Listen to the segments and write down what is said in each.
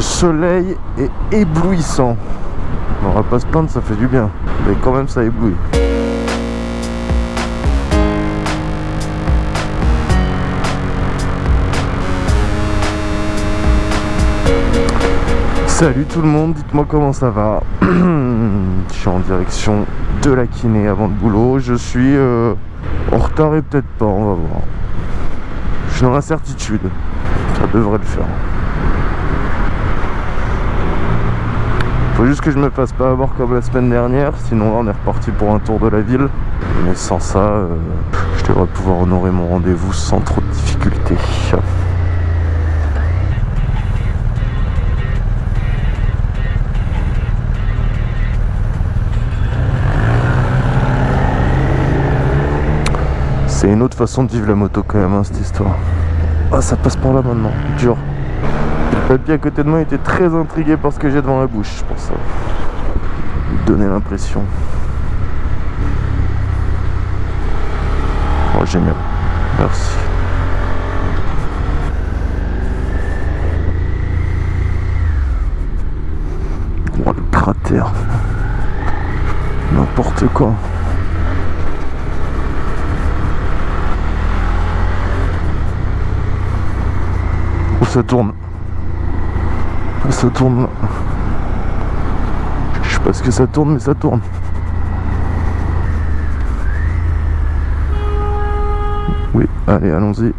Le soleil est éblouissant. On va pas se plaindre, ça fait du bien. Mais quand même, ça éblouit. Salut tout le monde, dites-moi comment ça va. je suis en direction de la kiné avant le boulot. Je suis euh, en retard et peut-être pas, on va voir. Je suis dans l'incertitude. Ça devrait le faire. Faut juste que je me fasse pas avoir comme la semaine dernière, sinon là on est reparti pour un tour de la ville. Mais sans ça, euh, je devrais pouvoir honorer mon rendez-vous sans trop de difficultés. C'est une autre façon de vivre la moto quand même, hein, cette histoire. Ah, ça passe par là maintenant, dur. Le papy à côté de moi était très intrigué par ce que j'ai devant la bouche, je pense. Il donnait l'impression. Oh, génial. Merci. Oh, le cratère. N'importe quoi. ça tourne? Ça tourne. Je sais pas ce que ça tourne, mais ça tourne. Oui, allez, allons-y.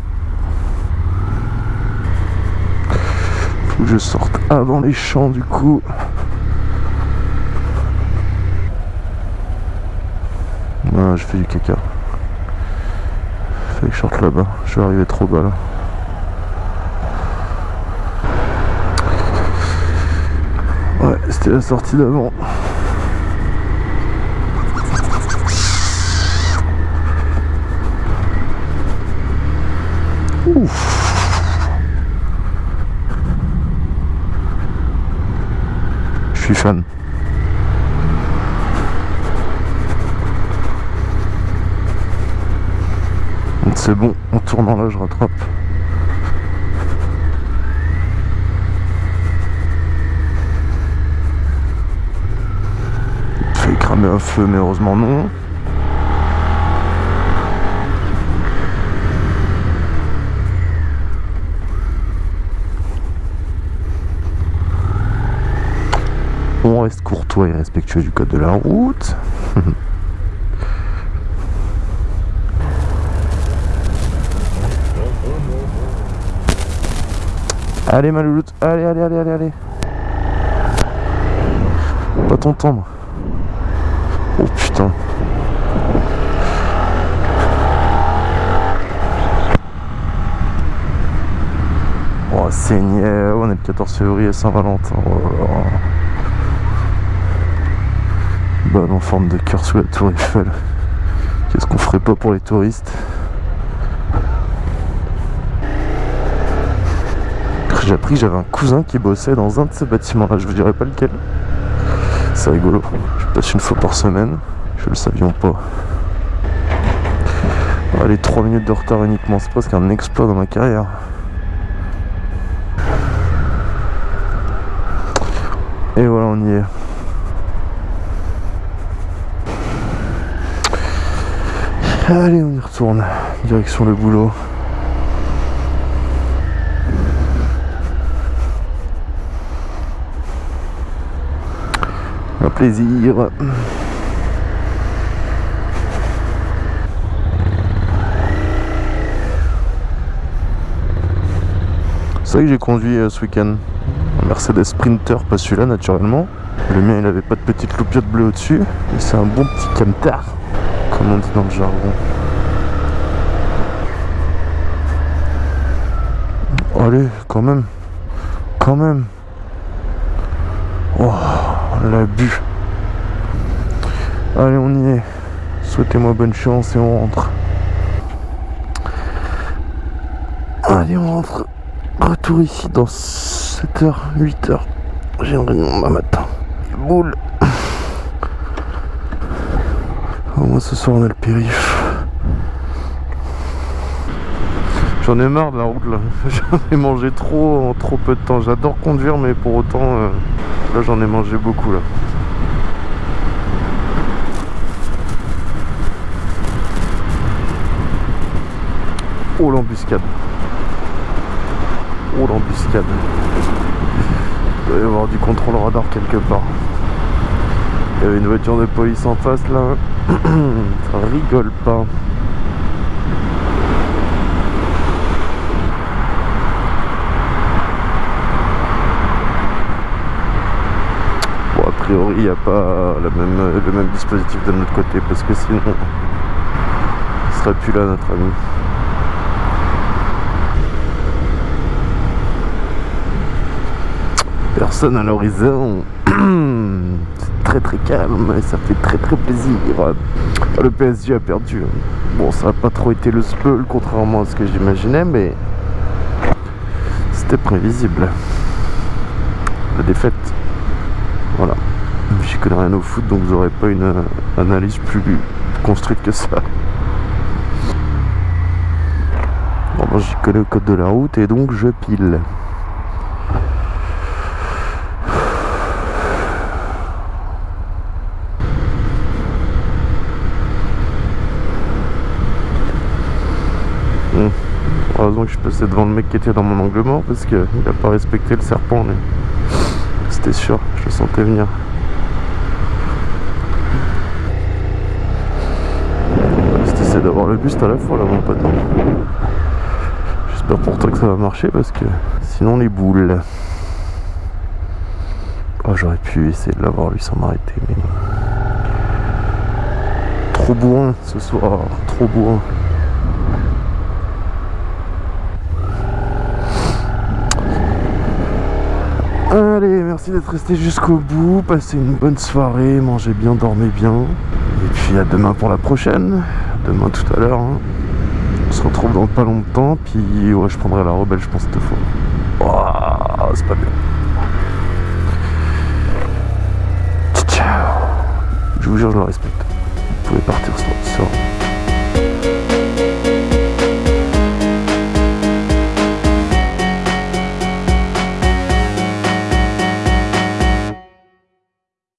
Faut que je sorte avant les champs du coup. Ah, je fais du caca. Fait que je sorte là-bas. Je vais arriver trop bas là. C'était la sortie d'avant. Ouf. Je suis fan. C'est bon, en tournant là je rattrape. Un feu, mais heureusement non. On reste courtois et respectueux du code de la route. allez ma louloute, allez, allez, allez, allez, allez. Pas t'entendre. Oh putain. Oh Seigneur, on est le 14 février Saint-Valentin. Oh Balle en forme de cœur sous la tour Eiffel. Qu'est-ce qu'on ferait pas pour les touristes? J'ai appris j'avais un cousin qui bossait dans un de ces bâtiments là, je vous dirai pas lequel. C'est rigolo. Passe une fois par semaine. Je le savions pas. Allez, 3 minutes de retard uniquement, c'est presque un exploit dans ma carrière. Et voilà, on y est. Allez, on y retourne. Direction le boulot. C'est vrai que j'ai conduit euh, ce week-end un Mercedes Sprinter, pas celui-là naturellement. Le mien il avait pas de petite loupiote bleue au-dessus. c'est un bon petit camtar, comme on dit dans le jargon. Allez, quand même. Quand même. Oh, l'abus. Allez, on y est. Souhaitez-moi bonne chance et on rentre. Allez, on rentre. Retour ici dans 7h, 8h. J'ai un réunion demain matin. Boule. Au moins ce soir on a le périph. J'en ai marre de la route là. J'en ai mangé trop en trop peu de temps. J'adore conduire, mais pour autant, euh, là j'en ai mangé beaucoup là. Oh l'embuscade. Oh l'embuscade. Il doit y avoir du contrôle radar quelque part. Il y avait une voiture de police en face là. Ça rigole pas. Bon, a priori, il n'y a pas même, le même dispositif de notre côté parce que sinon, il serait plus là notre ami. Personne à l'horizon. C'est très très calme et ça fait très très plaisir. Le PSG a perdu. Bon, ça n'a pas trop été le spell contrairement à ce que j'imaginais, mais c'était prévisible. La défaite. Voilà. Je connais rien au foot, donc vous n'aurez pas une analyse plus construite que ça. Bon, moi j'y connais le code de la route et donc je pile. Que je passé devant le mec qui était dans mon angle mort parce qu'il n'a pas respecté le serpent. Mais... C'était sûr, je le sentais venir. Juste d'avoir le buste à la fois là mon pote. J'espère pour toi que ça va marcher parce que sinon les boules. Oh j'aurais pu essayer de l'avoir lui sans m'arrêter mais. Trop bourrin ce soir, trop bourrin. Allez, merci d'être resté jusqu'au bout. Passez une bonne soirée, mangez bien, dormez bien. Et puis à demain pour la prochaine. Demain tout à l'heure. Hein. On se retrouve dans pas longtemps. Puis ouais, je prendrai la rebelle, je pense, cette fois. Oh, c'est pas bien. Ciao. Je vous jure, je le respecte. Vous pouvez partir serein.